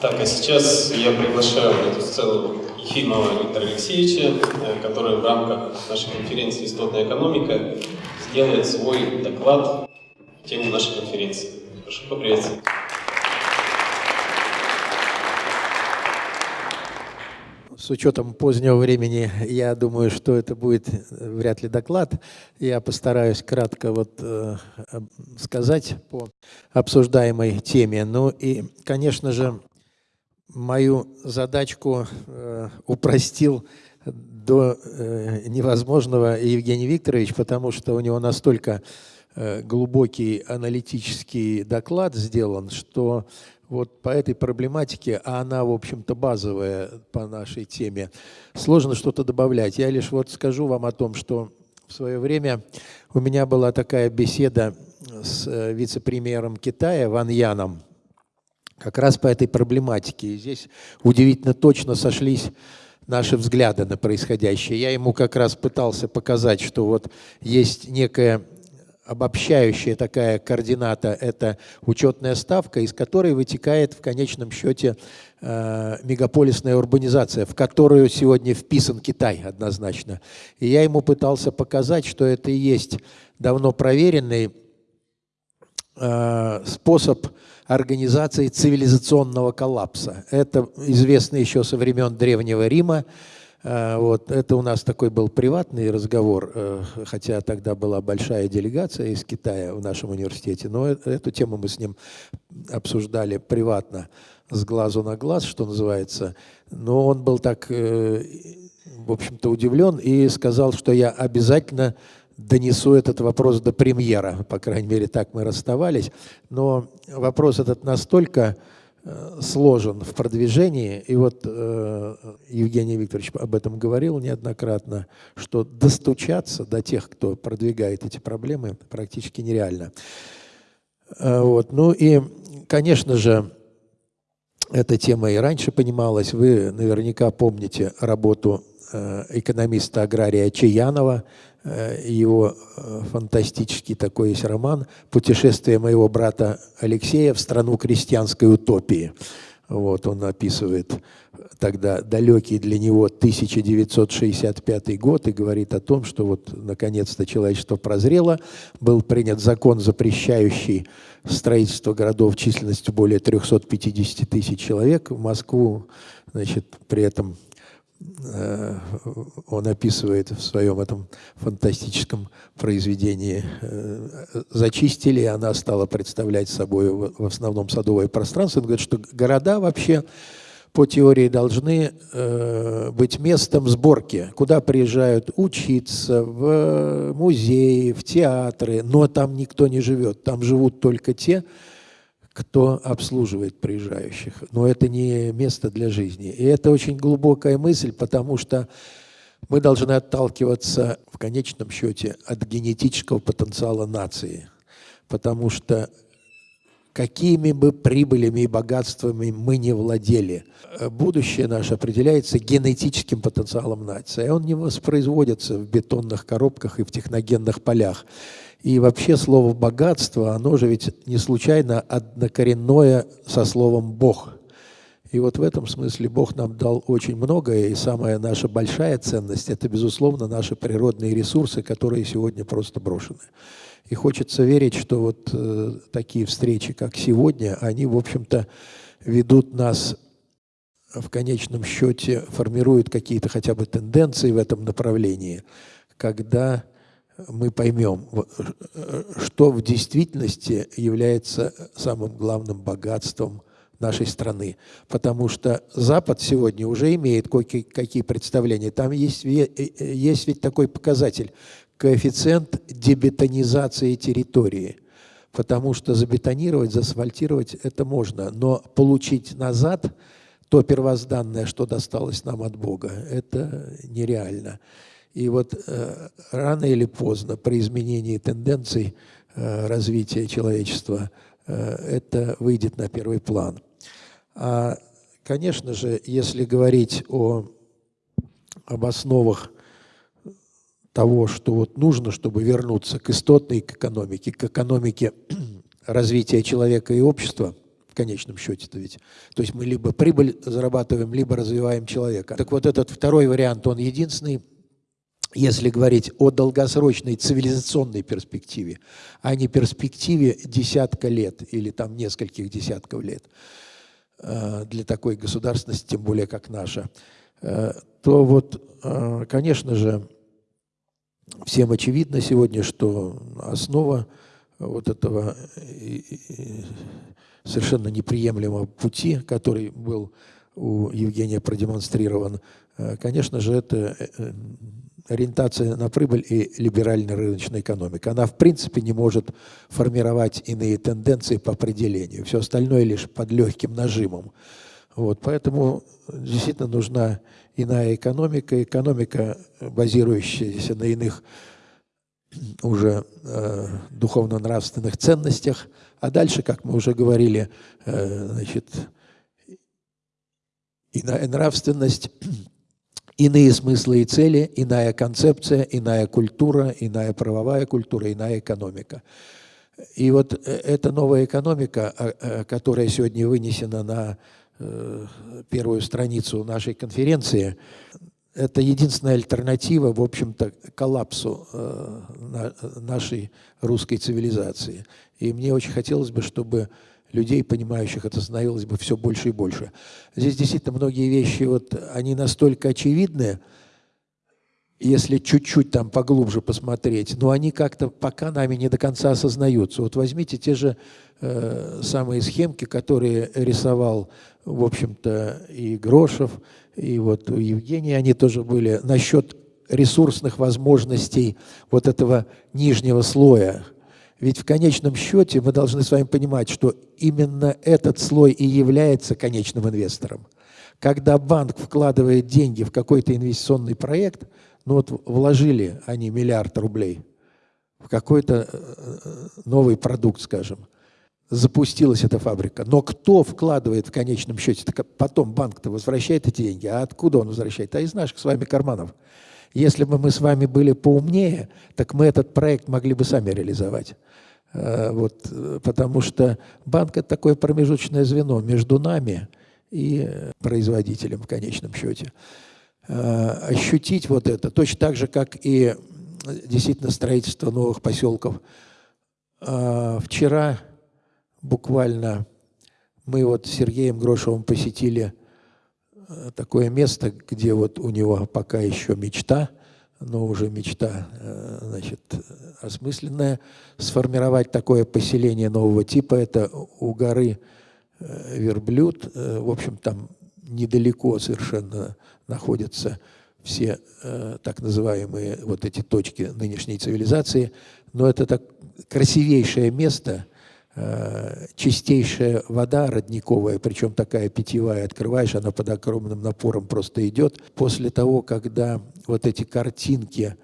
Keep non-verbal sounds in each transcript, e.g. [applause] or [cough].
Так, а сейчас я приглашаю на эту сцену Ефимова Виктора Алексеевича, э, который в рамках нашей конференции «Истотная экономика» сделает свой доклад в тему нашей конференции. Прошу поприветствовать. С учетом позднего времени, я думаю, что это будет вряд ли доклад. Я постараюсь кратко вот, э, сказать по обсуждаемой теме. Ну и, конечно же, мою задачку э, упростил до э, невозможного Евгений Викторович, потому что у него настолько э, глубокий аналитический доклад сделан, что вот по этой проблематике, а она, в общем-то, базовая по нашей теме, сложно что-то добавлять. Я лишь вот скажу вам о том, что в свое время у меня была такая беседа с вице-премьером Китая Ван Яном, как раз по этой проблематике. И здесь удивительно точно сошлись наши взгляды на происходящее. Я ему как раз пытался показать, что вот есть некая обобщающая такая координата – это учетная ставка, из которой вытекает в конечном счете э, мегаполисная урбанизация, в которую сегодня вписан Китай однозначно. И я ему пытался показать, что это и есть давно проверенный э, способ организации цивилизационного коллапса. Это известно еще со времен Древнего Рима. Э, вот. Это у нас такой был приватный разговор, э, хотя тогда была большая делегация из Китая в нашем университете, но э, эту тему мы с ним обсуждали приватно, с глазу на глаз, что называется. Но он был так, в общем-то, удивлен и сказал, что я обязательно донесу этот вопрос до премьера, по крайней мере, так мы расставались. Но вопрос этот настолько э, сложен в продвижении, и вот э, Евгений Викторович об этом говорил неоднократно, что достучаться до тех, кто продвигает эти проблемы, практически нереально. Э, вот. Ну и, конечно же, эта тема и раньше понималась. Вы наверняка помните работу экономиста-агрария Чаянова, Э, его э, фантастический такой есть роман «Путешествие моего брата Алексея в страну крестьянской утопии». Вот он описывает тогда далекий для него 1965 год и говорит о том, что вот наконец-то человечество прозрело, был принят закон, запрещающий строительство городов численностью более 350 тысяч человек. В Москву, значит, при этом Э, он описывает в своем этом фантастическом произведении, э, зачистили, и она стала представлять собой в основном садовое пространство. Он говорит, что города вообще по теории должны э, быть местом сборки, куда приезжают учиться, в музеи, в театры, но там никто не живет, там живут только те, кто обслуживает приезжающих. Но это не место для жизни. И это очень глубокая мысль, потому что мы должны отталкиваться в конечном счете от генетического потенциала нации. Потому что какими бы прибылями и богатствами мы не владели, будущее наше определяется генетическим потенциалом нации. Он не воспроизводится в бетонных коробках и в техногенных полях. И вообще слово «богатство», оно же ведь не случайно однокоренное со словом «бог». И вот в этом смысле Бог нам дал очень многое, и самая наша большая ценность – это, безусловно, наши природные ресурсы, которые сегодня просто брошены. И хочется верить, что вот э, такие встречи, как сегодня, они, в общем-то, ведут нас в конечном счете, формируют какие-то хотя бы тенденции в этом направлении, когда мы поймем, что в действительности является самым главным богатством нашей страны. Потому что Запад сегодня уже имеет какие представления. Там есть, э, э, есть ведь такой показатель – коэффициент дебетонизации территории. Потому что забетонировать, заасфальтировать – это можно, но получить назад то первозданное, что досталось нам от Бога, это нереально. И вот э, рано или поздно при изменении тенденций э, развития человечества э, это выйдет на первый план. А, конечно же, если говорить о, об основах того, что вот нужно, чтобы вернуться к истотной экономике, к экономике [clears throat] развития человека и общества – конечном счете-то ведь. То есть мы либо прибыль зарабатываем, либо развиваем человека. Так вот этот второй вариант, он единственный, если говорить о долгосрочной цивилизационной перспективе, а не перспективе десятка лет или там нескольких десятков лет э, для такой государственности, тем более как наша, э, то вот, э, конечно же, всем очевидно сегодня, что основа вот этого совершенно неприемлемого пути, который был у Евгения продемонстрирован, конечно же, это ориентация на прибыль и либеральная рыночная экономика. Она в принципе не может формировать иные тенденции по определению. Все остальное лишь под легким нажимом. Вот, поэтому действительно нужна иная экономика, экономика, базирующаяся на иных уже э, духовно-нравственных ценностях. А дальше, как мы уже говорили, э, значит, иная нравственность иные смыслы и цели, иная концепция, иная культура, иная правовая культура, иная экономика. И вот э, эта новая экономика, а, э, которая сегодня вынесена на э, первую страницу нашей конференции, это единственная альтернатива, в общем-то, коллапсу нашей русской цивилизации. И мне очень хотелось бы, чтобы людей, понимающих это, становилось бы все больше и больше. Здесь действительно многие вещи, вот, они настолько очевидны, если чуть-чуть там поглубже посмотреть, но они как-то пока нами не до конца осознаются. Вот возьмите те же э, самые схемки, которые рисовал, в общем-то, и Грошев, и вот у Евгения они тоже были насчет ресурсных возможностей вот этого нижнего слоя, ведь в конечном счете мы должны с вами понимать, что именно этот слой и является конечным инвестором. Когда банк вкладывает деньги в какой-то инвестиционный проект, ну вот вложили они миллиард рублей в какой-то э, новый продукт, скажем, запустилась эта фабрика. Но кто вкладывает в конечном счете? Так потом банк-то возвращает эти деньги. А откуда он возвращает? А из наших с вами карманов. Если бы мы с вами были поумнее, так мы этот проект могли бы сами реализовать. Э, вот, потому что банк – это такое промежуточное звено между нами и производителем в конечном счете. Э, ощутить вот это, точно так же, как и действительно строительство новых поселков. Э, вчера буквально мы вот с Сергеем Грошевым посетили такое место, где вот у него пока еще мечта, но уже мечта, значит, осмысленная, сформировать такое поселение нового типа. Это у горы э, Верблюд, э, в общем, там недалеко совершенно находятся все э, так называемые вот эти точки нынешней цивилизации, но это так красивейшее место, чистейшая вода родниковая, причем такая питьевая, открываешь, она под огромным напором просто идет. После того, когда вот эти картинки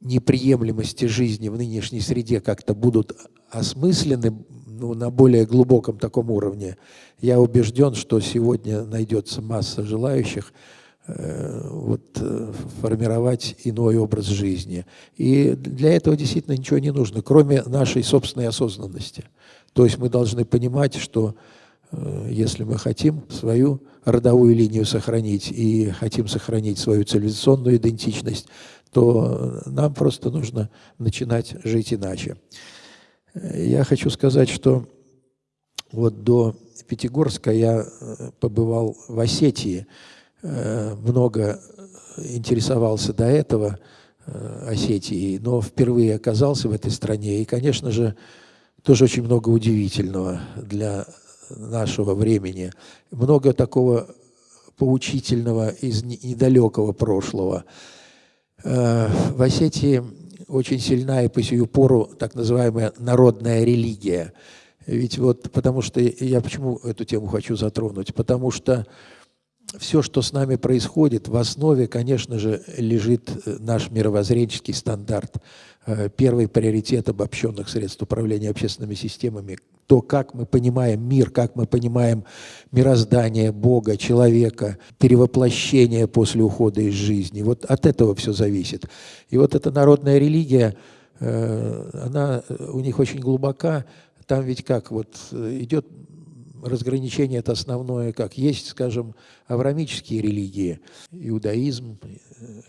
неприемлемости жизни в нынешней среде как-то будут осмыслены ну, на более глубоком таком уровне, я убежден, что сегодня найдется масса желающих э, вот, э, формировать иной образ жизни. И для этого действительно ничего не нужно, кроме нашей собственной осознанности. То есть мы должны понимать, что э, если мы хотим свою родовую линию сохранить и хотим сохранить свою цивилизационную идентичность, то нам просто нужно начинать жить иначе. Я хочу сказать, что вот до Пятигорска я э, побывал в Осетии, э, много интересовался до этого э, Осетией, но впервые оказался в этой стране. И, конечно же, тоже очень много удивительного для нашего времени. Много такого поучительного из недалекого прошлого – Э, в Осетии очень сильна и по сию пору так называемая народная религия. Ведь вот потому что я почему эту тему хочу затронуть? Потому что все, что с нами происходит, в основе, конечно же, лежит э, наш мировоззренческий стандарт. Э, первый приоритет обобщенных средств управления общественными системами. То, как мы понимаем мир, как мы понимаем мироздание Бога, человека, перевоплощение после ухода из жизни. Вот от этого все зависит. И вот эта народная религия, э, она у них очень глубока. Там ведь как, вот идет разграничение это основное, как есть, скажем, аврамические религии, иудаизм,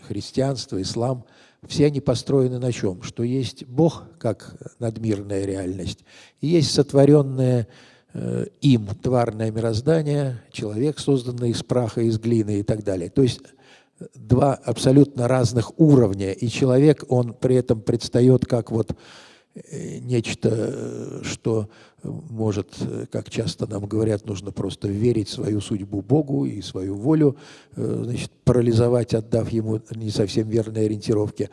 христианство, ислам, все они построены на чем? Что есть Бог как надмирная реальность, и есть сотворенное э, им тварное мироздание, человек, созданный из праха, из глины и так далее. То есть два абсолютно разных уровня, и человек, он при этом предстает как вот э, нечто, э, что может, э, как часто нам говорят, нужно просто верить свою судьбу Богу и свою волю, значит, парализовать, отдав ему не совсем верные ориентировки.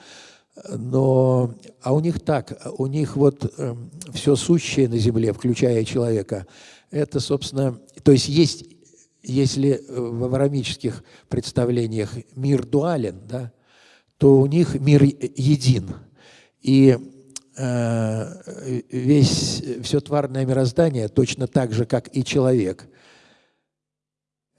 Но, а у них так, у них вот все сущее на земле, включая человека, это, собственно, то есть есть если э, в аврамических представлениях мир дуален, да, то у них мир един. И э, весь, все тварное мироздание, точно так же, как и человек,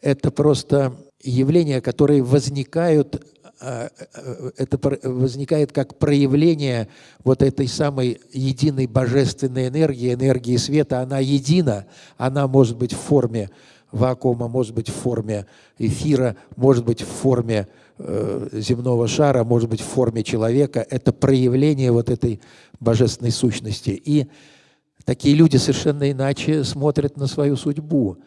это просто явления, которые возникают, э, э, это возникает как проявление вот этой самой единой божественной энергии, энергии света, она едина, она может быть в форме вакуума, может быть в форме эфира, может быть в форме э, земного шара, может быть в форме человека. Это проявление вот этой божественной сущности. И такие люди совершенно иначе смотрят на свою судьбу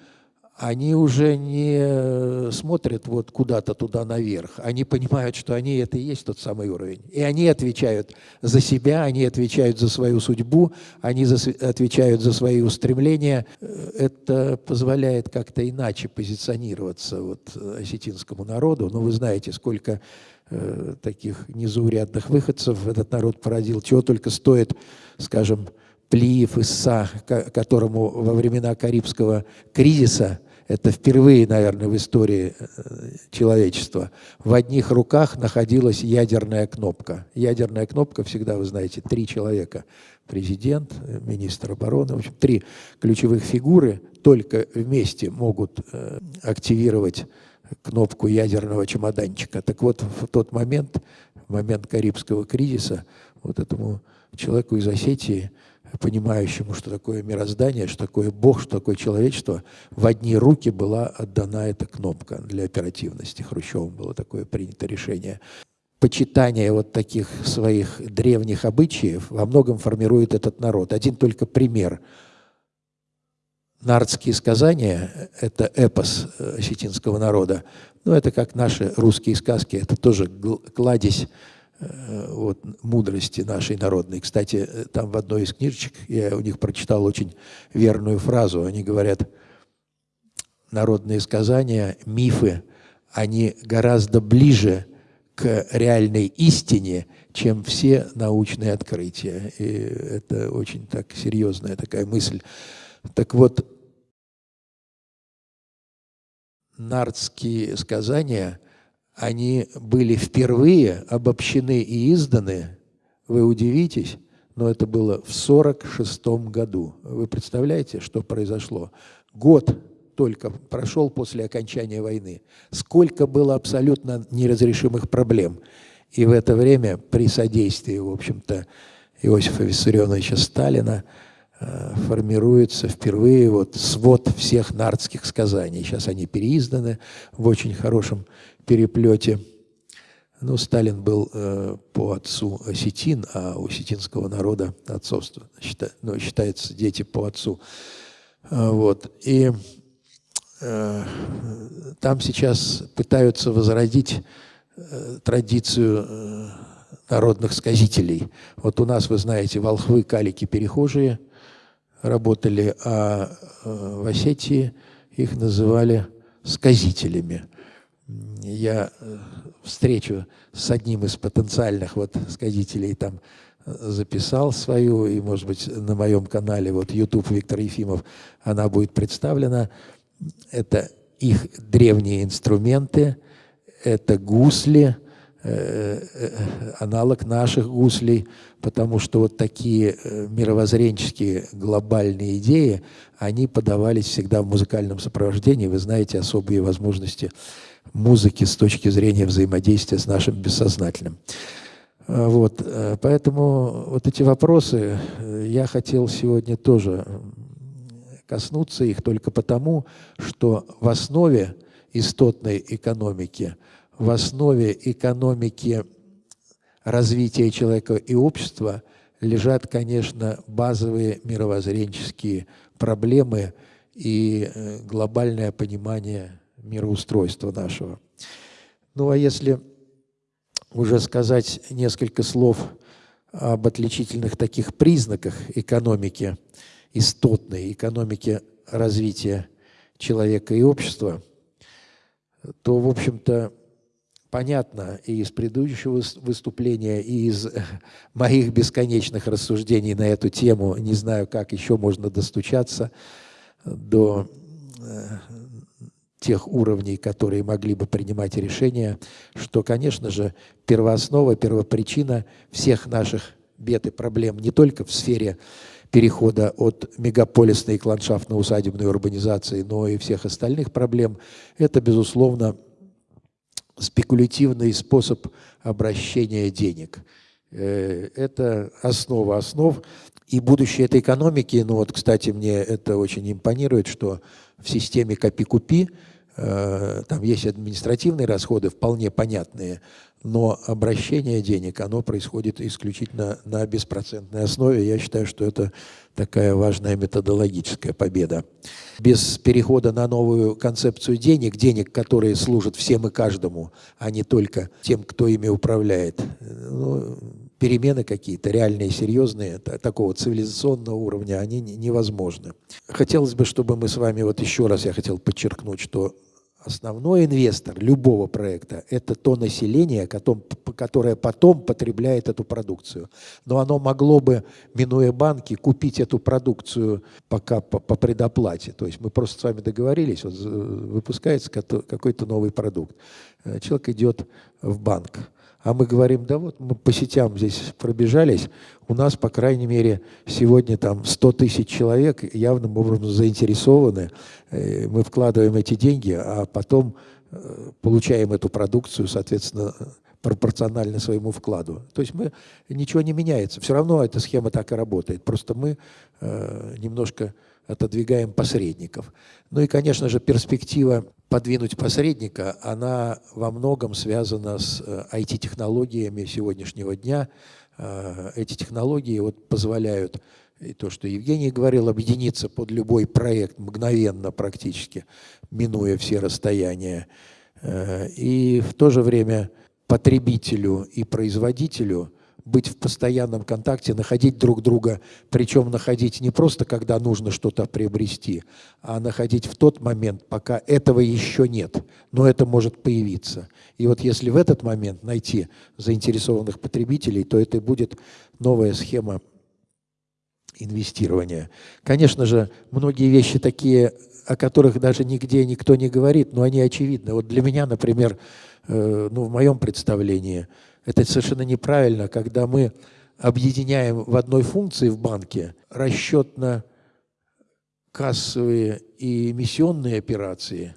они уже не смотрят вот куда-то туда наверх. Они понимают, что они это и есть тот самый уровень. И они отвечают за себя, они отвечают за свою судьбу, они за, отвечают за свои устремления. Это позволяет как-то иначе позиционироваться вот осетинскому народу. Но вы знаете, сколько э, таких незаурядных выходцев этот народ породил, чего только стоит, скажем, Плиев Исса, которому во времена Карибского кризиса – это впервые, наверное, в истории э, человечества. В одних руках находилась ядерная кнопка. Ядерная кнопка всегда, вы знаете, три человека. Президент, министр обороны. В общем, три ключевых фигуры только вместе могут э, активировать кнопку ядерного чемоданчика. Так вот, в тот момент, в момент Карибского кризиса, вот этому человеку из Осетии понимающему, что такое мироздание, что такое Бог, что такое человечество, в одни руки была отдана эта кнопка для оперативности. Хрущевым было такое принято решение. Почитание вот таких своих древних обычаев во многом формирует этот народ. Один только пример. Нардские сказания – это эпос э, осетинского народа. Ну, это как наши русские сказки, это тоже кладезь вот, мудрости нашей народной. Кстати, э, там в одной из книжечек я у них прочитал очень верную фразу. Они говорят, народные сказания, мифы, они гораздо ближе к реальной истине, чем все научные открытия. И это очень так серьезная такая мысль. Так вот, нардские сказания – они были впервые обобщены и изданы, вы удивитесь, но это было в 1946 году. Вы представляете, что произошло? Год только прошел после окончания войны. Сколько было абсолютно неразрешимых проблем. И в это время при содействии, в общем-то, Иосифа Виссарионовича Сталина э, формируется впервые вот свод всех нардских сказаний. Сейчас они переизданы в очень хорошем переплете. Ну, Сталин был э, по отцу осетин, а у осетинского народа отцовство счита, ну, считается дети по отцу. А, вот. И э, там сейчас пытаются возродить э, традицию э, народных сказителей. Вот у нас, вы знаете, волхвы, калики, перехожие работали, а э, в Осетии их называли сказителями я э, встречу с одним из потенциальных вот сказителей там э, записал свою, и, может быть, на моем канале, вот YouTube Виктор Ефимов, она будет представлена. Это их древние инструменты, это гусли, э, аналог наших гуслей, потому что вот такие мировоззренческие глобальные идеи, они подавались всегда в музыкальном сопровождении. Вы знаете особые возможности музыки с точки зрения взаимодействия с нашим бессознательным. А, вот, э, поэтому вот эти вопросы э, я хотел сегодня тоже коснуться их только потому, что в основе истотной экономики, в основе экономики развития человека и общества лежат, конечно, базовые мировоззренческие проблемы и э, глобальное понимание мироустройства нашего. Ну а если уже сказать несколько слов об отличительных таких признаках экономики, истотной экономики развития человека и общества, то, в общем-то, понятно и из предыдущего выступления, и из [laughs] моих бесконечных рассуждений на эту тему, не знаю, как еще можно достучаться до э, тех уровней, которые могли бы принимать решения, что, конечно же, первооснова, первопричина всех наших бед и проблем не только в сфере перехода от мегаполисной к ландшафтно-усадебной урбанизации, но и всех остальных проблем, это, безусловно, спекулятивный способ обращения денег. Э, это основа основ. И будущее этой экономики, ну вот, кстати, мне это очень импонирует, что в системе «Копи-купи» там есть административные расходы, вполне понятные, но обращение денег, оно происходит исключительно на беспроцентной основе. Я считаю, что это такая важная методологическая победа. Без перехода на новую концепцию денег, денег, которые служат всем и каждому, а не только тем, кто ими управляет, ну, перемены какие-то реальные, серьезные, такого цивилизационного уровня, они невозможны. Хотелось бы, чтобы мы с вами, вот еще раз я хотел подчеркнуть, что Основной инвестор любого проекта – это то население, которое потом потребляет эту продукцию. Но оно могло бы, минуя банки, купить эту продукцию пока по, предоплате. То есть мы просто с вами договорились, вот выпускается какой-то новый продукт. Э, человек идет в банк, а мы говорим, да вот мы по сетям здесь пробежались, у нас, по крайней мере, сегодня там 100 тысяч человек явным образом заинтересованы, э, мы вкладываем эти деньги, а потом э, получаем эту продукцию, соответственно, пропорционально своему вкладу. То есть мы, ничего не меняется, все равно эта схема так и работает, просто мы э, немножко отодвигаем посредников. Ну и, конечно же, перспектива подвинуть посредника, она во многом связана с IT-технологиями э, сегодняшнего дня. Э, эти технологии вот позволяют, и то, что Евгений говорил, объединиться под любой проект мгновенно практически, минуя все расстояния. Э, и в то же время потребителю и производителю – быть в постоянном контакте, находить друг друга, причем находить не просто, когда нужно что-то приобрести, а находить в тот момент, пока этого еще нет, но это может появиться. И вот если в этот момент найти заинтересованных потребителей, то это будет новая схема инвестирования. Конечно же, многие вещи такие, о которых даже нигде никто не говорит, но они очевидны. Вот для меня, например, э, ну, в моем представлении – это совершенно неправильно, когда мы объединяем в одной функции в банке расчетно-кассовые и эмиссионные операции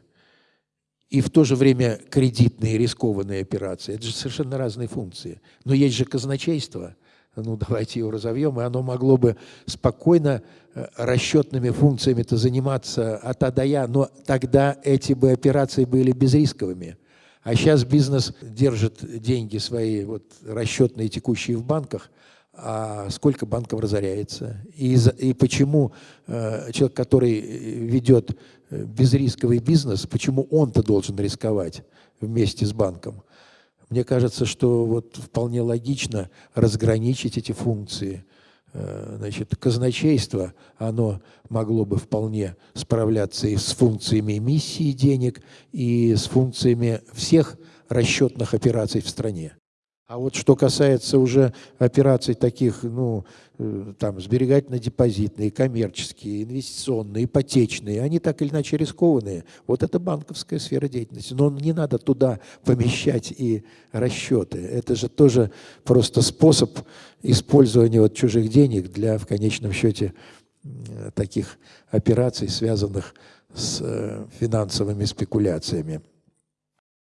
и в то же время кредитные рискованные операции. Это же совершенно разные функции. Но есть же казначейство, ну давайте его разовьем, и оно могло бы спокойно э, расчетными функциями-то заниматься от А до Я, но тогда эти бы операции были безрисковыми. А сейчас бизнес держит деньги свои, вот, расчетные, текущие в банках, а сколько банков разоряется. И, и почему э, человек, который ведет э, безрисковый бизнес, почему он-то должен рисковать вместе с банком? Мне кажется, что вот вполне логично разграничить эти функции – Э, значит, казначейство, оно могло бы вполне справляться и с функциями эмиссии денег, и с функциями всех расчетных операций в стране. А вот что касается уже операций таких, ну, э, там, сберегательно-депозитные, коммерческие, инвестиционные, ипотечные, они так или иначе рискованные. Вот это банковская сфера деятельности. Но не надо туда помещать и расчеты. Это же тоже просто способ использования вот чужих денег для, в конечном счете, таких операций, связанных с э, финансовыми спекуляциями.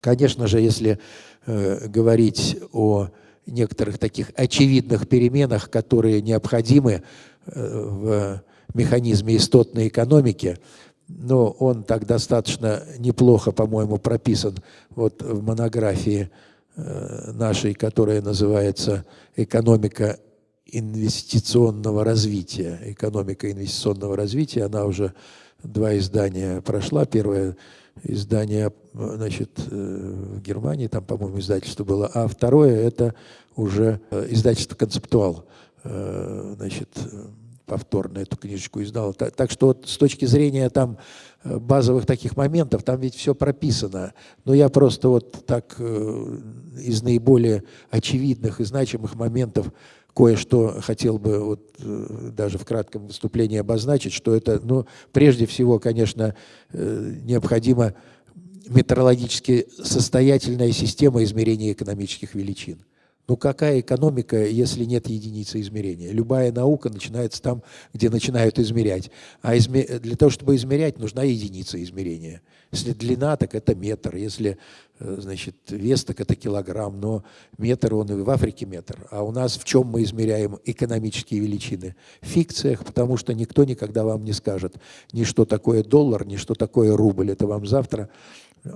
Конечно же, если э, говорить о некоторых таких очевидных переменах, которые необходимы э, в механизме истотной экономики, но он так достаточно неплохо, по-моему, прописан вот в монографии э, нашей, которая называется «Экономика инвестиционного развития». Экономика инвестиционного развития, она уже два издания прошла. Первое издание значит, э, в Германии, там, по-моему, издательство было, а второе – это уже э, издательство «Концептуал». Значит, повторно эту книжечку издал. Так, так что вот с точки зрения там э, базовых таких моментов, там ведь все прописано. Но я просто вот так э, из наиболее очевидных и значимых моментов кое-что хотел бы вот э, даже в кратком выступлении обозначить, что это, ну, прежде всего, конечно, необходима метрологически состоятельная система измерения экономических величин. Ну какая экономика, если нет единицы измерения? Любая наука начинается там, где начинают измерять. А изме... для того, чтобы измерять, нужна единица измерения. Если длина, так это метр. Если э, значит, вес, так это килограмм. Но метр, он и в Африке метр. А у нас в чем мы измеряем экономические величины? В фикциях, потому что никто никогда вам не скажет ни что такое доллар, ни что такое рубль. Это вам завтра э,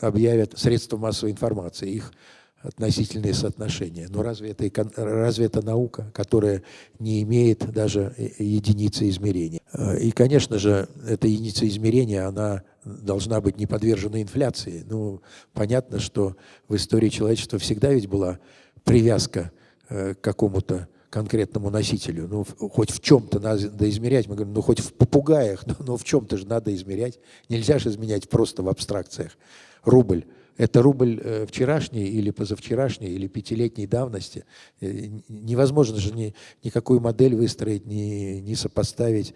объявят средства массовой информации. Их относительные соотношения. Но разве это, разве это наука, которая не имеет даже единицы измерения? Э, и, конечно же, эта единица измерения, она должна быть не подвержена инфляции. Ну, понятно, что в истории человечества всегда ведь была привязка э, к какому-то конкретному носителю. Ну, хоть в чем-то надо измерять. Мы говорим, ну, хоть в попугаях, [laughs] но, но в чем-то же надо измерять. Нельзя же изменять просто в абстракциях. Рубль это рубль э, вчерашний или позавчерашний, или пятилетней давности. Э, невозможно же ни, никакую модель выстроить, ни, ни сопоставить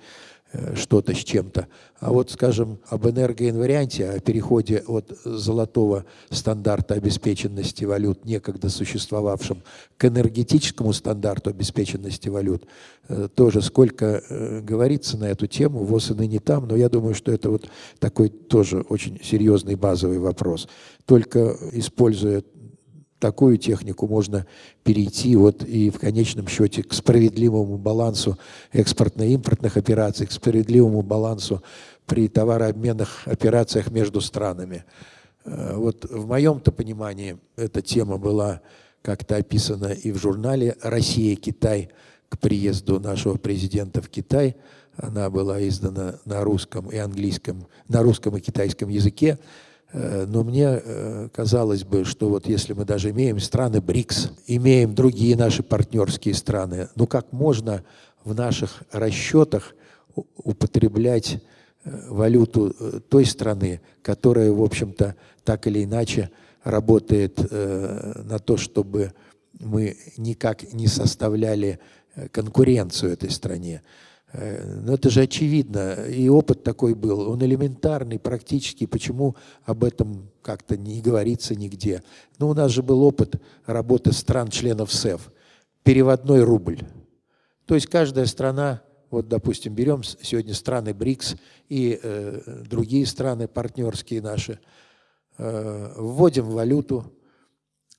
что-то с чем-то. А вот, скажем, об энергоинварианте, о переходе от золотого стандарта обеспеченности валют, некогда существовавшем, к энергетическому стандарту обеспеченности валют, э, тоже сколько э, говорится на эту тему, ВОЗ и ныне там, но я думаю, что это вот такой тоже очень серьезный базовый вопрос. Только используя такую технику можно перейти вот и в конечном счете к справедливому балансу экспортно-импортных операций, к справедливому балансу при товарообменных операциях между странами. Э, вот в моем-то понимании эта тема была как-то описана и в журнале «Россия-Китай» к приезду нашего президента в Китай. Она была издана на русском и английском, на русском и китайском языке. Э, но мне э, казалось бы, что вот если мы даже имеем страны БРИКС, имеем другие наши партнерские страны, ну как можно в наших расчетах употреблять э, валюту той страны, которая, в общем-то, так или иначе работает на то, чтобы мы никак не составляли конкуренцию этой стране. Э, но это же очевидно, и опыт такой был, он элементарный, практически, почему об этом как-то не говорится нигде. Но у нас же был опыт работы стран-членов СЭФ, переводной рубль. То есть каждая страна, вот, допустим, берем сегодня страны БРИКС и э, другие страны партнерские наши, э, вводим валюту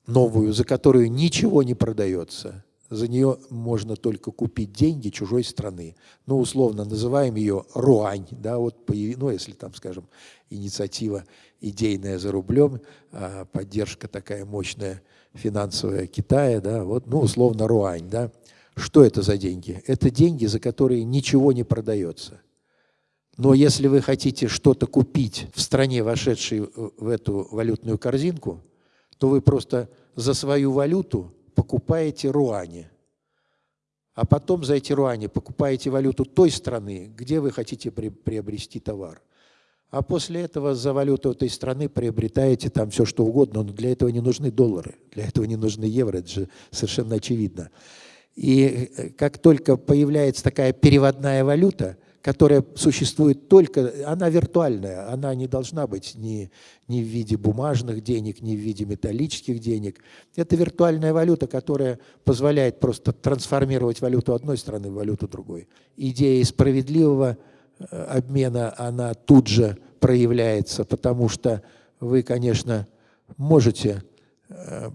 новую, за которую ничего не продается – за нее можно только купить деньги чужой страны. Ну, условно, называем ее руань, да, вот, ну, если там, скажем, инициатива идейная за рублем, а поддержка такая мощная финансовая Китая, да, вот, ну, условно, руань, да. Что это за деньги? Это деньги, за которые ничего не продается. Но если вы хотите что-то купить в стране, вошедшей в эту валютную корзинку, то вы просто за свою валюту покупаете руани, а потом за эти руани покупаете валюту той страны, где вы хотите приобрести товар. А после этого за валюту этой страны приобретаете там все, что угодно, но для этого не нужны доллары, для этого не нужны евро, это же совершенно очевидно. И э, как только появляется такая переводная валюта – которая существует только, она виртуальная, она не должна быть ни, ни в виде бумажных денег, ни в виде металлических денег. Это виртуальная валюта, которая позволяет просто трансформировать валюту одной страны в валюту другой. Идея справедливого э, обмена, она тут же проявляется, потому что вы, конечно, можете э,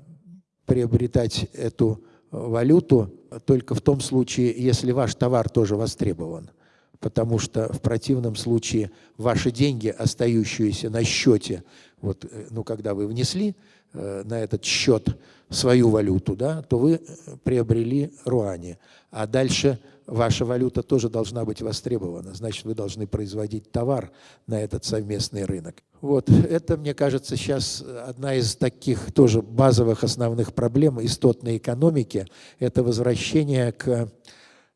приобретать эту валюту только в том случае, если ваш товар тоже востребован. Потому что в противном случае ваши деньги, остающиеся на счете, вот, э, ну, когда вы внесли э, на этот счет свою валюту, да, то вы приобрели руани, а дальше ваша валюта тоже должна быть востребована, значит, вы должны производить товар на этот совместный рынок. Вот, это, мне кажется, сейчас одна из таких тоже базовых основных проблем истотной экономики, это возвращение к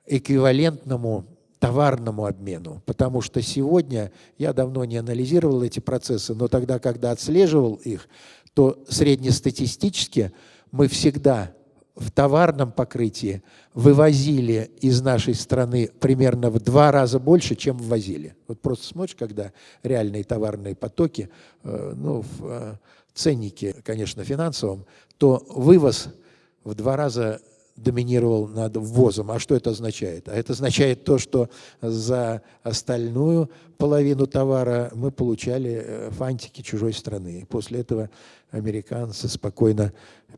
эквивалентному товарному обмену, потому что сегодня, я давно не анализировал эти процессы, но тогда, когда отслеживал их, то среднестатистически мы всегда в товарном покрытии вывозили из нашей страны примерно в два раза больше, чем ввозили. Вот просто смотришь, когда реальные товарные потоки, э, ну, в э, ценнике, конечно, финансовом, то вывоз в два раза доминировал над ввозом. А что это означает? А это означает то, что за остальную половину товара мы получали э, фантики чужой страны. После этого американцы спокойно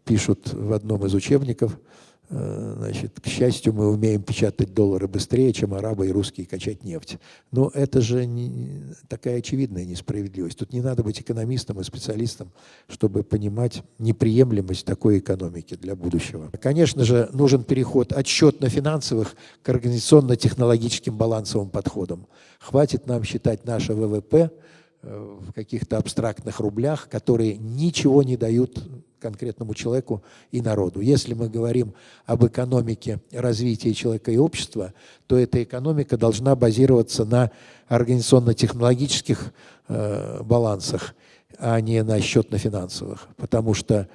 пишут в одном из учебников – значит, к счастью, мы умеем печатать доллары быстрее, чем арабы и русские качать нефть. Но это же не, такая очевидная несправедливость. Тут не надо быть экономистом и специалистом, чтобы понимать неприемлемость такой экономики для будущего. Конечно же, нужен переход от счетно-финансовых к организационно-технологическим балансовым подходам. Хватит нам считать наше ВВП э, в каких-то абстрактных рублях, которые ничего не дают конкретному человеку и народу. Если мы говорим об экономике развития человека и общества, то эта экономика должна базироваться на организационно-технологических э, балансах, а не на счетно-финансовых. Потому что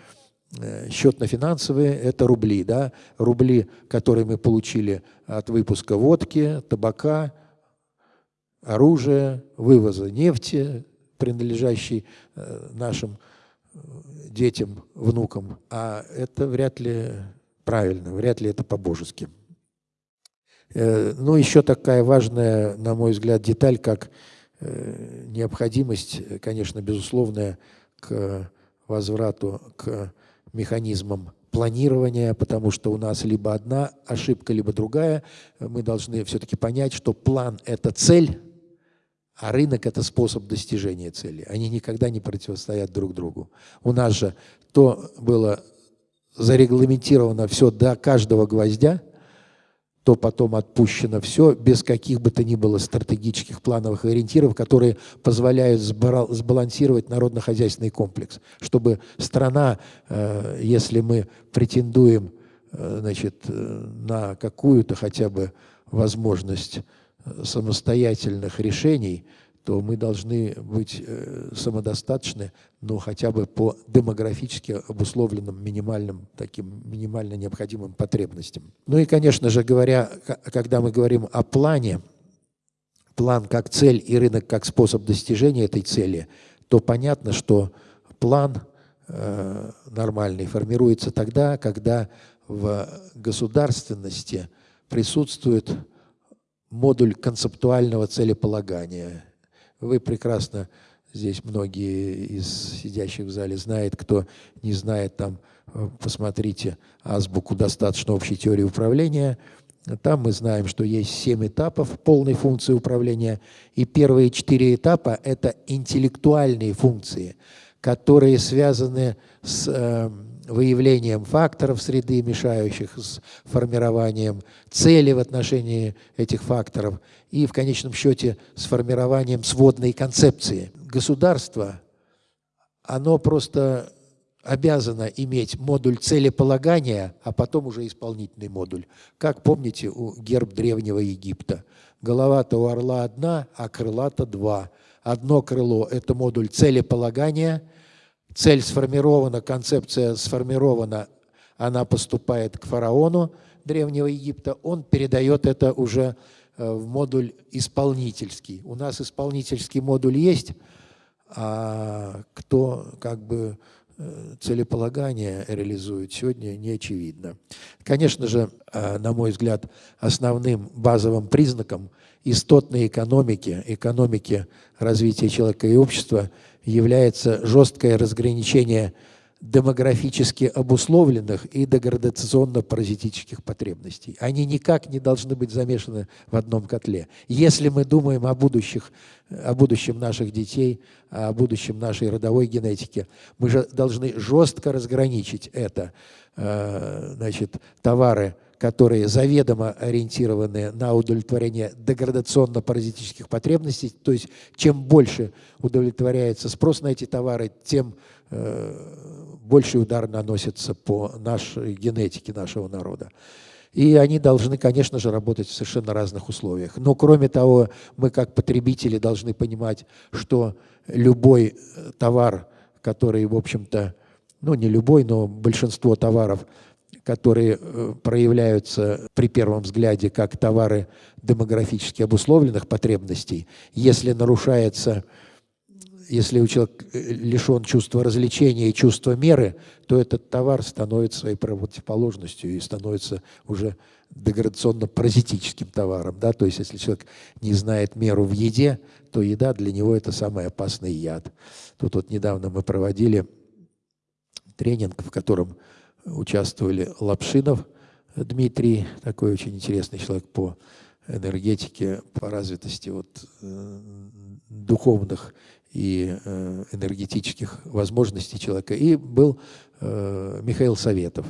э, счетно-финансовые – это рубли. Да? Рубли, которые мы получили от выпуска водки, табака, оружия, вывоза нефти, принадлежащей э, нашим детям, внукам, а это вряд ли правильно, вряд ли это по-божески. Э, ну, еще такая важная, на мой взгляд, деталь, как э, необходимость, конечно, безусловная к возврату к механизмам планирования, потому что у нас либо одна ошибка, либо другая. Мы должны все-таки понять, что план – это цель, а рынок – это способ достижения цели. Они никогда не противостоят друг другу. У нас же то было зарегламентировано все до каждого гвоздя, то потом отпущено все без каких бы то ни было стратегических плановых ориентиров, которые позволяют сбалансировать народно-хозяйственный комплекс, чтобы страна, э, если мы претендуем э, значит, э, на какую-то хотя бы возможность самостоятельных решений, то мы должны быть э, самодостаточны, но хотя бы по демографически обусловленным минимальным, таким минимально необходимым потребностям. Ну и, конечно же, говоря, когда мы говорим о плане, план как цель и рынок как способ достижения этой цели, то понятно, что план э, нормальный формируется тогда, когда в государственности присутствует модуль концептуального целеполагания. Вы прекрасно, здесь многие из сидящих в зале знают, кто не знает, там э, посмотрите азбуку достаточно общей теории управления. Там мы знаем, что есть семь этапов полной функции управления, и первые четыре этапа – это интеллектуальные функции, которые связаны с э, выявлением факторов среды, мешающих, с формированием цели в отношении этих факторов и, в конечном счете, с формированием сводной концепции. Государство, оно просто обязано иметь модуль целеполагания, а потом уже исполнительный модуль. Как помните у герб Древнего Египта? Голова-то у орла одна, а крыла-то два. Одно крыло – это модуль целеполагания – цель сформирована, концепция сформирована, она поступает к фараону Древнего Египта, он передает это уже э, в модуль исполнительский. У нас исполнительский модуль есть, а кто как бы э, целеполагание реализует сегодня, не очевидно. Конечно же, э, на мой взгляд, основным базовым признаком истотной экономики, экономики развития человека и общества – является жесткое разграничение демографически обусловленных и деградационно-паразитических потребностей. Они никак не должны быть замешаны в одном котле. Если мы думаем о, будущих, о будущем наших детей, о будущем нашей родовой генетики, мы же должны жестко разграничить это. Э, значит, товары, которые заведомо ориентированы на удовлетворение деградационно-паразитических потребностей, то есть чем больше удовлетворяется спрос на эти товары, тем э, больший удар наносится по нашей генетике нашего народа. И они должны, конечно же, работать в совершенно разных условиях. Но, кроме того, мы как потребители должны понимать, что любой э, товар, который, в общем-то, ну не любой, но большинство товаров, которые э, проявляются при первом взгляде как товары демографически обусловленных потребностей, если нарушается если у человека э, лишен чувства развлечения и чувства меры, то этот товар становится своей противоположностью и становится уже деградационно-паразитическим товаром. Да? То есть если человек не знает меру в еде, то еда для него это самый опасный яд. Тут вот недавно мы проводили тренинг, в котором участвовали Лапшинов Дмитрий, такой очень интересный человек по энергетике, по развитости вот, э, духовных и э, энергетических возможностей человека. И был э, Михаил Советов,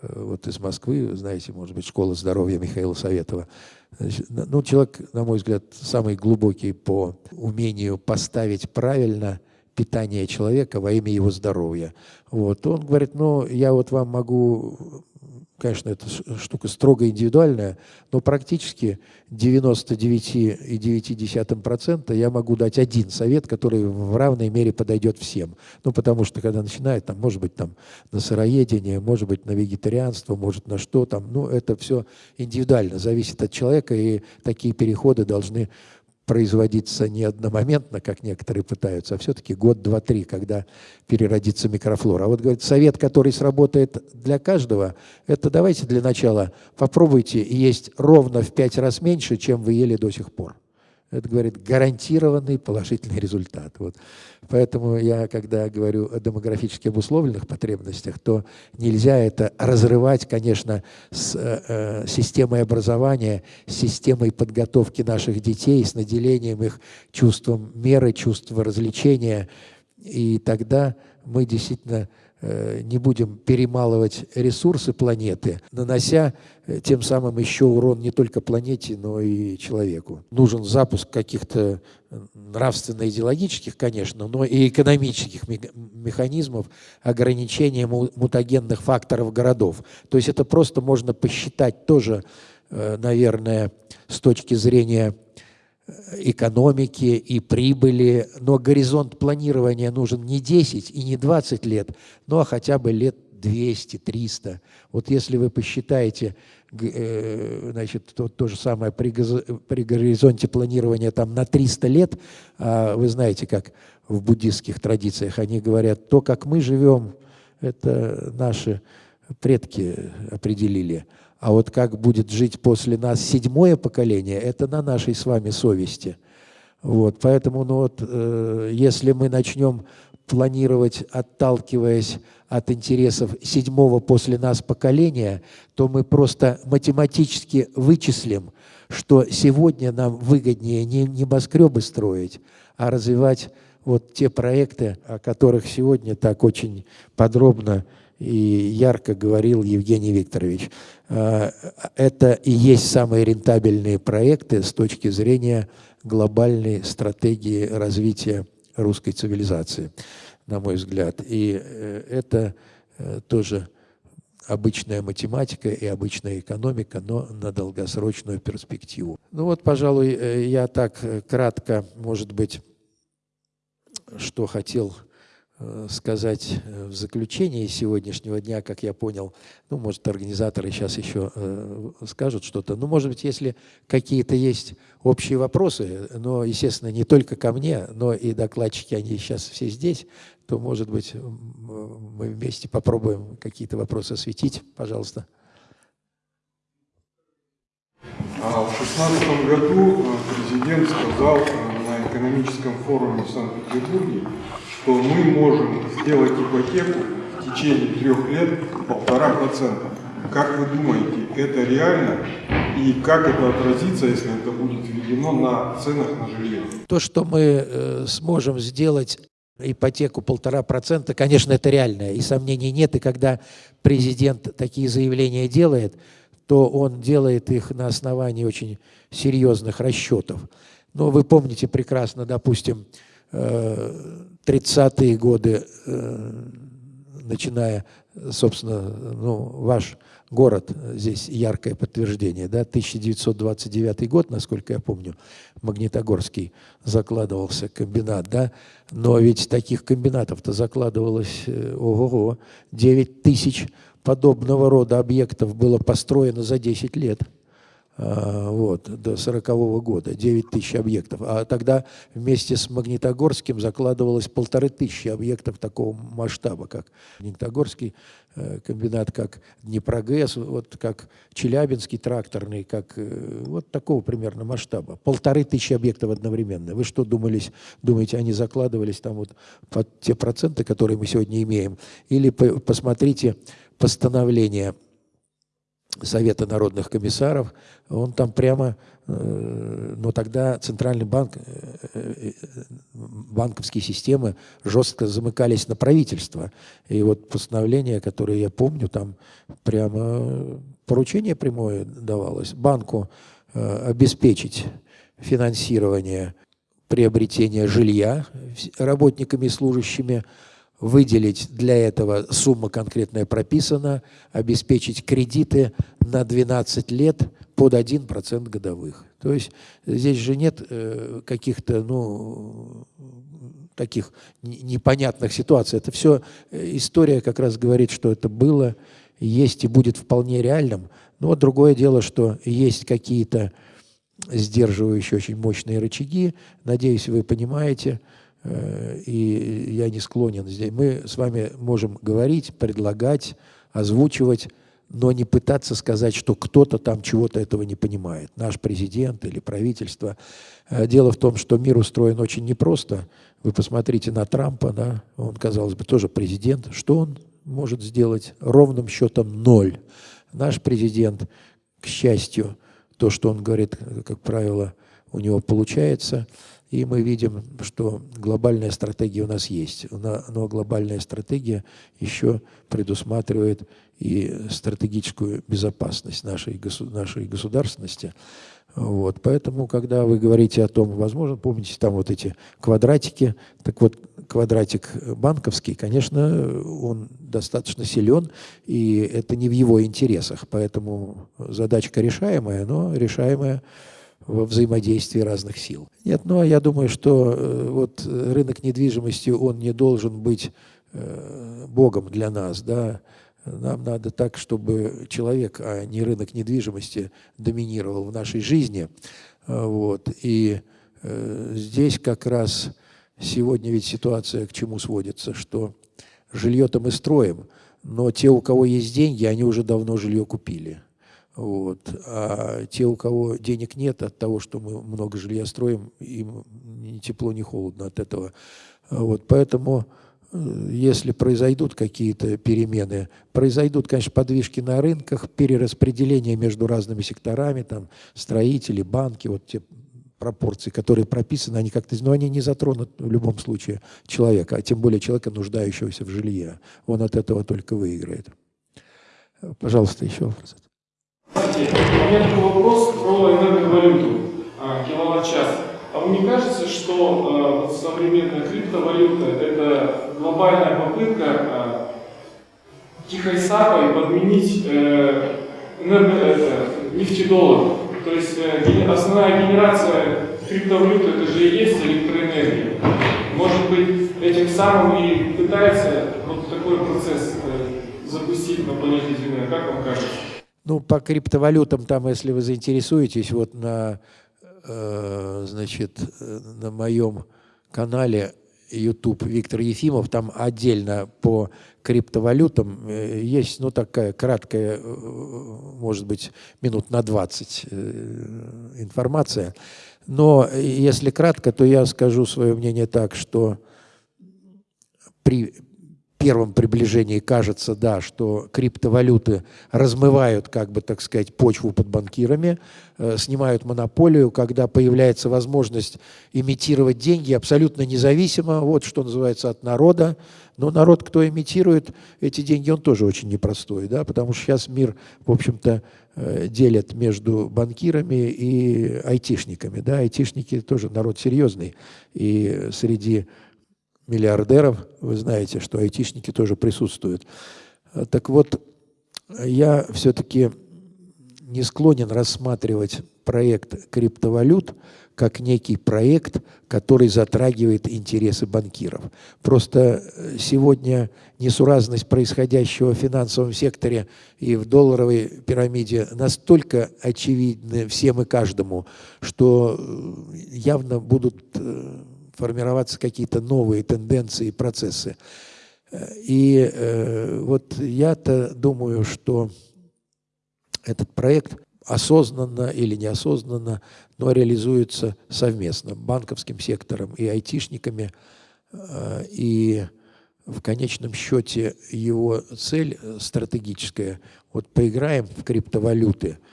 вот из Москвы, знаете, может быть, школа здоровья Михаила Советова. Ну, человек, на мой взгляд, самый глубокий по умению поставить правильно питание человека во имя его здоровья. Вот. Он говорит, ну, я вот вам могу Конечно, эта штука строго индивидуальная, но практически 99,9% я могу дать один совет, который в равной мере подойдет всем. Ну, потому что, когда начинает, там, может быть, там, на сыроедение, может быть, на вегетарианство, может, на что там, ну, это все индивидуально, зависит от человека, и такие переходы должны производиться не одномоментно, как некоторые пытаются, а все-таки год, два, три, когда переродится микрофлора. А вот, говорит, совет, который сработает для каждого, это давайте для начала попробуйте есть ровно в пять раз меньше, чем вы ели до сих пор. Это, говорит, гарантированный положительный результат. Вот. Поэтому я, когда говорю о демографически обусловленных потребностях, то нельзя это разрывать, конечно, с э, э системой образования, с системой подготовки наших детей, с наделением их чувством меры, чувством развлечения. И тогда мы действительно не будем перемалывать ресурсы планеты, нанося э, тем самым еще урон не только планете, но и человеку. Нужен запуск каких-то э, нравственно-идеологических, конечно, но и экономических механизмов ограничения мутагенных факторов городов. То есть это просто можно посчитать тоже, наверное, с точки зрения экономики и прибыли, но горизонт планирования нужен не 10 и не 20 лет, но хотя бы лет 200-300. Вот если вы посчитаете, э, значит, то, то же самое при, при горизонте планирования там на 300 лет, а вы знаете, как в буддистских традициях они говорят, то, как мы живем, это наши предки определили. А вот как будет жить после нас седьмое поколение, это на нашей с вами совести. Вот, поэтому, ну вот, э, если мы начнем планировать, отталкиваясь от интересов седьмого после нас поколения, то мы просто математически вычислим, что сегодня нам выгоднее не небоскребы строить, а развивать вот те проекты, о которых сегодня так очень подробно и ярко говорил Евгений Викторович. А, это и есть самые рентабельные проекты с точки зрения глобальной стратегии развития русской цивилизации, на мой взгляд. И э, это э, тоже обычная математика и обычная экономика, но на долгосрочную перспективу. Ну вот, пожалуй, э, я так кратко, может быть, что хотел Э, сказать э, в заключении сегодняшнего дня, как я понял, ну, может, организаторы сейчас еще э, скажут что-то, ну, может быть, если какие-то есть общие вопросы, но, естественно, не только ко мне, но и докладчики, они сейчас все здесь, то, может быть, мы вместе попробуем какие-то вопросы осветить. Пожалуйста. А в 2016 году президент сказал на экономическом форуме в Санкт-Петербурге, что мы можем сделать ипотеку в течение трех лет полтора процента. Как вы думаете, это реально? И как это отразится, если это будет введено на ценах на жилье? То, что мы э, сможем сделать ипотеку полтора процента, конечно, это реальное, и сомнений нет. И когда президент такие заявления делает, то он делает их на основании очень серьезных расчетов. Но вы помните прекрасно, допустим, 30-е э, годы, э, начиная, собственно, ну, ваш город, здесь яркое подтверждение, да, 1929 год, насколько я помню, Магнитогорский закладывался комбинат, да, но ведь таких комбинатов-то закладывалось, э, ого-го, 9 тысяч подобного рода объектов было построено за 10 лет. А, вот, до 40 -го года, 9 тысяч объектов. А тогда вместе с Магнитогорским закладывалось полторы тысячи объектов такого масштаба, как Магнитогорский э, комбинат, как Днепрогэс, вот как Челябинский тракторный, как э, вот такого примерно масштаба. Полторы тысячи объектов одновременно. Вы что думались, думаете, они закладывались там вот под те проценты, которые мы сегодня имеем? Или посмотрите постановление Совета народных комиссаров, он там прямо, э, но тогда Центральный банк, э, э, банковские системы жестко замыкались на правительство. И вот постановление, которое я помню, там прямо поручение прямое давалось банку обеспечить финансирование приобретения жилья работниками и служащими, выделить для этого, сумма конкретная прописана, обеспечить кредиты на 12 лет под 1% годовых. То есть здесь же нет э, каких-то, ну, таких непонятных ситуаций. Это все э, история как раз говорит, что это было, есть и будет вполне реальным. Но другое дело, что есть какие-то сдерживающие очень мощные рычаги. Надеюсь, вы понимаете, и я не склонен здесь. Мы с вами можем говорить, предлагать, озвучивать, но не пытаться сказать, что кто-то там чего-то этого не понимает, наш президент или правительство. Э, дело в том, что мир устроен очень непросто. Вы посмотрите на Трампа, да? он, казалось бы, тоже президент. Что он может сделать? Ровным счетом ноль. Наш президент, к счастью, то, что он говорит, как правило, у него получается – и мы видим, что глобальная стратегия у нас есть. Но глобальная стратегия еще предусматривает и стратегическую безопасность нашей, нашей государственности. Вот. Поэтому, когда вы говорите о том, возможно, помните, там вот эти квадратики, так вот, квадратик банковский, конечно, он достаточно силен, и это не в его интересах. Поэтому задачка решаемая, но решаемая во взаимодействии разных сил. Нет, ну а я думаю, что э, вот рынок недвижимости, он не должен быть э, богом для нас, да, нам надо так, чтобы человек, а не рынок недвижимости, доминировал в нашей жизни. Вот. И э, здесь как раз сегодня ведь ситуация к чему сводится, что жилье-то мы строим, но те, у кого есть деньги, они уже давно жилье купили. Вот. А те, у кого денег нет от того, что мы много жилья строим, им ни тепло, ни холодно от этого. Вот. Поэтому, э, если произойдут какие-то перемены, произойдут, конечно, подвижки на рынках, перераспределение между разными секторами, там, строители, банки, вот те пропорции, которые прописаны, они как-то, но они не затронут в любом случае человека, а тем более человека, нуждающегося в жилье. Он от этого только выиграет. Пожалуйста, еще вопрос. У меня такой вопрос про энерговалюту, а, киловатт-час. А вам не кажется, что э, современная криптовалюта – это глобальная попытка э, тихой сапой подменить э, это, нефтедоллар? То есть э, основная генерация криптовалюты – это же и есть электроэнергия. Может быть, этим самым и пытается вот такой процесс э, запустить на планете Земля. Как вам кажется? Ну, по криптовалютам, там, если вы заинтересуетесь, вот на, э, значит, на моем канале YouTube Виктор Ефимов, там отдельно по криптовалютам э, есть, ну, такая краткая, э, может быть, минут на 20 э, информация. Но если кратко, то я скажу свое мнение так, что при первом приближении кажется, да, что криптовалюты размывают, как бы, так сказать, почву под банкирами, э, снимают монополию, когда появляется возможность имитировать деньги абсолютно независимо, вот что называется, от народа. Но народ, кто имитирует эти деньги, он тоже очень непростой, да, потому что сейчас мир, в общем-то, э, делят между банкирами и айтишниками. Да, айтишники тоже народ серьезный. И среди миллиардеров, вы знаете, что айтишники тоже присутствуют. Так вот, я все-таки не склонен рассматривать проект криптовалют как некий проект, который затрагивает интересы банкиров. Просто сегодня несуразность происходящего в финансовом секторе и в долларовой пирамиде настолько очевидна всем и каждому, что явно будут э, формироваться какие-то новые тенденции и процессы. И э, вот я-то думаю, что этот проект осознанно или неосознанно, но реализуется совместно банковским сектором и айтишниками. Э, и в конечном счете его цель стратегическая, вот поиграем в криптовалюты –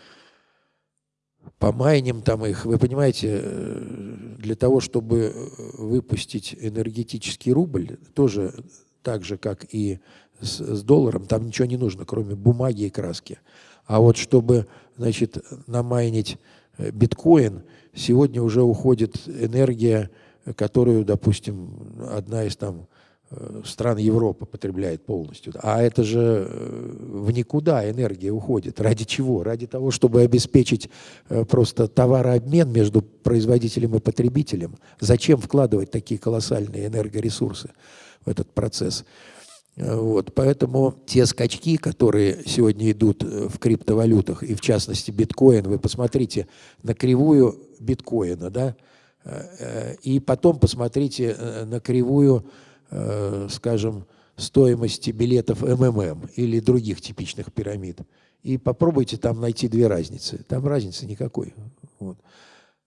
помайним там их. Вы понимаете, э, для того, чтобы выпустить энергетический рубль, тоже так же, как и с, с долларом, там ничего не нужно, кроме бумаги и краски. А вот чтобы, значит, намайнить э, биткоин, сегодня уже уходит энергия, которую, допустим, одна из там Э, стран Европы потребляет полностью. А это же э, в никуда энергия уходит. Ради чего? Ради того, чтобы обеспечить э, просто товарообмен между производителем и потребителем. Зачем вкладывать такие колоссальные энергоресурсы в этот процесс? Вот, поэтому те скачки, которые сегодня идут в криптовалютах, и в частности биткоин, вы посмотрите на кривую биткоина, да, и потом посмотрите на кривую Э, скажем, стоимости билетов МММ или других типичных пирамид. И попробуйте там найти две разницы. Там разницы никакой. Вот.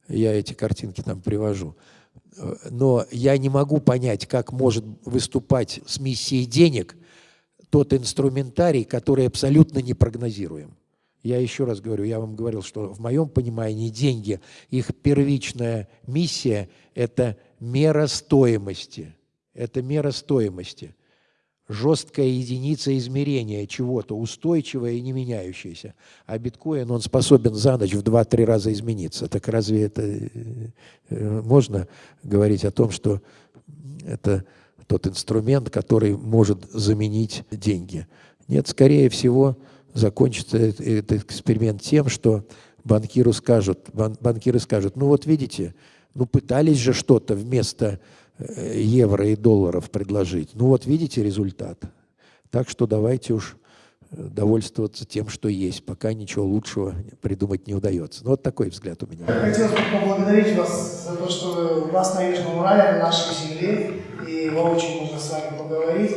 Я эти картинки там привожу. Но я не могу понять, как может выступать с миссией денег тот инструментарий, который абсолютно не прогнозируем. Я еще раз говорю, я вам говорил, что в моем понимании деньги, их первичная миссия – это мера стоимости – это мера стоимости, жесткая единица измерения чего-то, устойчивая и не меняющаяся. А биткоин, он способен за ночь в 2-3 раза измениться. Так разве это э, можно говорить о том, что это тот инструмент, который может заменить деньги? Нет, скорее всего, закончится этот эксперимент тем, что банкиру скажут, банкиры скажут, ну вот видите, ну пытались же что-то вместо евро и долларов предложить. Ну вот видите результат. Так что давайте уж э, довольствоваться тем, что есть, пока ничего лучшего придумать не удается. Ну вот такой взгляд у меня. Хотелось бы поблагодарить вас за то, что у вас на Южном Урале, на нашей земле, и воочию можно с вами поговорить.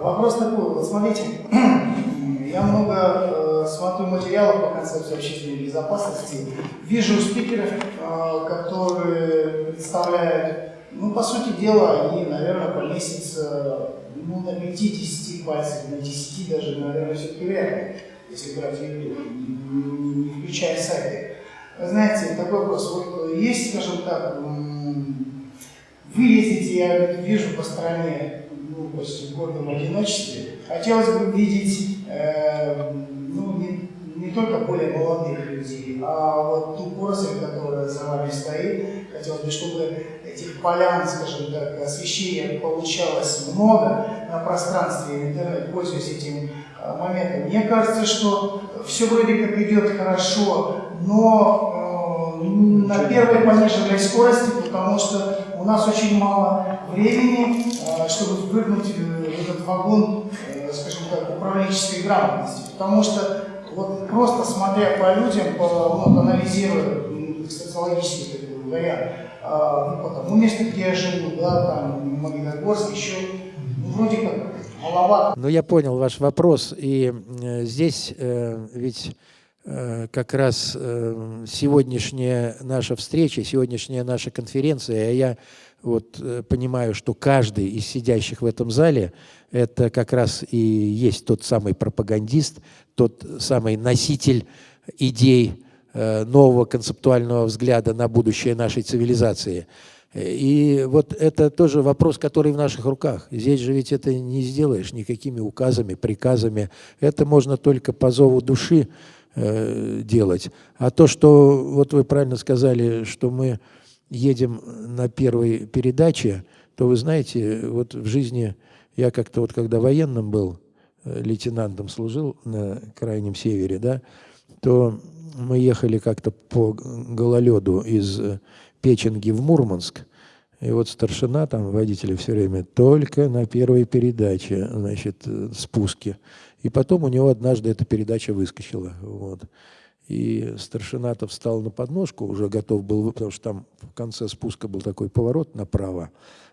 Вопрос такой, вот смотрите, [clears throat] я много э, смотрю материалов по концепции общественной безопасности, вижу спикеров, э, которые представляют ну, по сути дела, они, наверное, по лестнице ну, на 50 пальцев, на 10 даже, наверное, все-таки вряд если брать YouTube, не, не включая сайты. Знаете, такой вопрос. Вот есть, скажем так, вы ездите, я вижу по стране, ну, после в гордом одиночестве. Хотелось бы видеть, э, ну, не, не только более молодых людей, а вот ту поросль, которая за вами стоит. Хотелось бы, чтобы этих полян, скажем так, освещения получалось много на пространстве интернет, пользуясь этим а, моментом. Мне кажется, что все вроде как идет хорошо, но э, на первой пониженной скорости, потому что у нас очень мало времени, э, чтобы впрыгнуть в этот вагон, э, скажем так, управленческой грамотности. Потому что вот просто смотря по людям, по, ну, анализируя социологический вариант, ну, по тому месту, где я живу, да, там, Магнитогорск, еще, ну, вроде как, маловато. Ну, я понял ваш вопрос, и э, здесь э, ведь э, как раз э, сегодняшняя наша встреча, сегодняшняя наша конференция, а я вот понимаю, что каждый из сидящих в этом зале это как раз и есть тот самый пропагандист, тот самый носитель идей нового концептуального взгляда на будущее нашей цивилизации – и вот это тоже вопрос, который в наших руках. Здесь же ведь это не сделаешь никакими указами, приказами. Это можно только по зову души э, делать. А то, что, вот вы правильно сказали, что мы едем на первой передаче, то вы знаете, вот в жизни я как-то вот когда военным был, э, лейтенантом служил на Крайнем Севере, да, то мы ехали как-то по гололеду из Печенги в Мурманск. И вот старшина, там водители все время, только на первой передаче, значит, э, спуске. И потом у него однажды эта передача выскочила. Вот. И старшина-то встал на подножку, уже готов был, потому что там в конце спуска был такой поворот направо.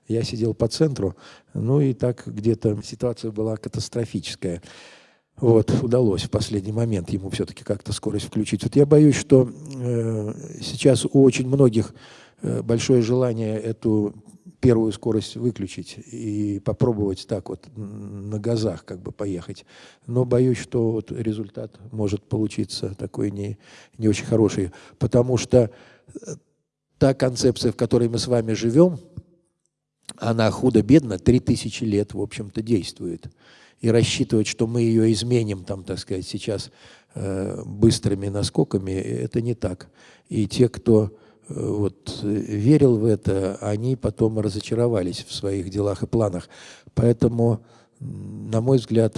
Я сидел по центру, ну и так где-то ситуация была катастрофическая. Вот, удалось в последний момент ему все-таки как-то скорость включить. Вот я боюсь, что э, сейчас у очень многих э, большое желание эту первую скорость выключить и попробовать так вот на газах как бы поехать. Но боюсь, что вот результат может получиться такой не, не очень хороший, потому что э, та концепция, в которой мы с вами живем, она худо-бедно 3000 лет, в общем-то, действует и рассчитывать, что мы ее изменим, там, так сказать, сейчас э, быстрыми наскоками, это не так. И те, кто э, вот, верил в это, они потом разочаровались в своих делах и планах. Поэтому, на мой взгляд,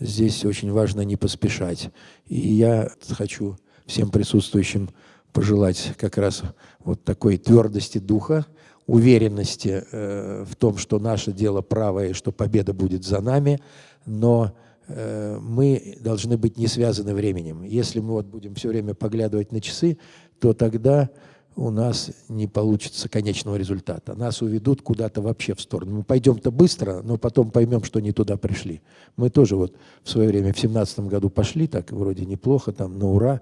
здесь очень важно не поспешать. И я хочу всем присутствующим пожелать как раз вот такой твердости духа, уверенности э, в том, что наше дело правое и что победа будет за нами, но э, мы должны быть не связаны временем. Если мы вот будем все время поглядывать на часы, то тогда у нас не получится конечного результата. Нас уведут куда-то вообще в сторону. Мы пойдем-то быстро, но потом поймем, что не туда пришли. Мы тоже вот в свое время в семнадцатом году пошли, так вроде неплохо, там на ура,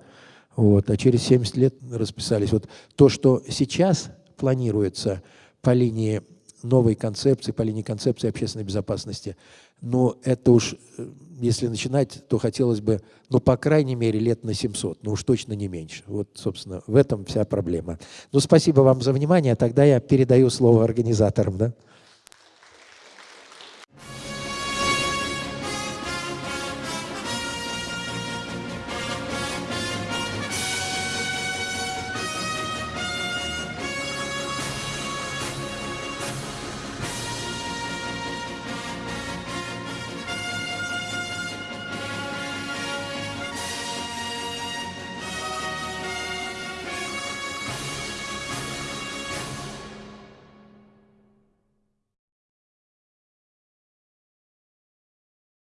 вот, а через 70 лет расписались. Вот то, что сейчас планируется по линии новой концепции, по линии концепции общественной безопасности. Но это уж, э, если начинать, то хотелось бы, ну, по крайней мере, лет на 700, но уж точно не меньше. Вот, собственно, в этом вся проблема. Ну, спасибо вам за внимание. Тогда я передаю слово организаторам. Да?